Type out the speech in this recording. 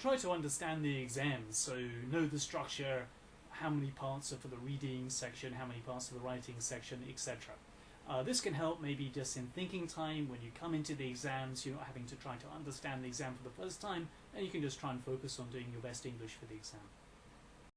try to understand the exams. So know the structure, how many parts are for the reading section, how many parts for the writing section, etc. Uh, this can help maybe just in thinking time when you come into the exams, you're not having to try to understand the exam for the first time, and you can just try and focus on doing your best English for the exam.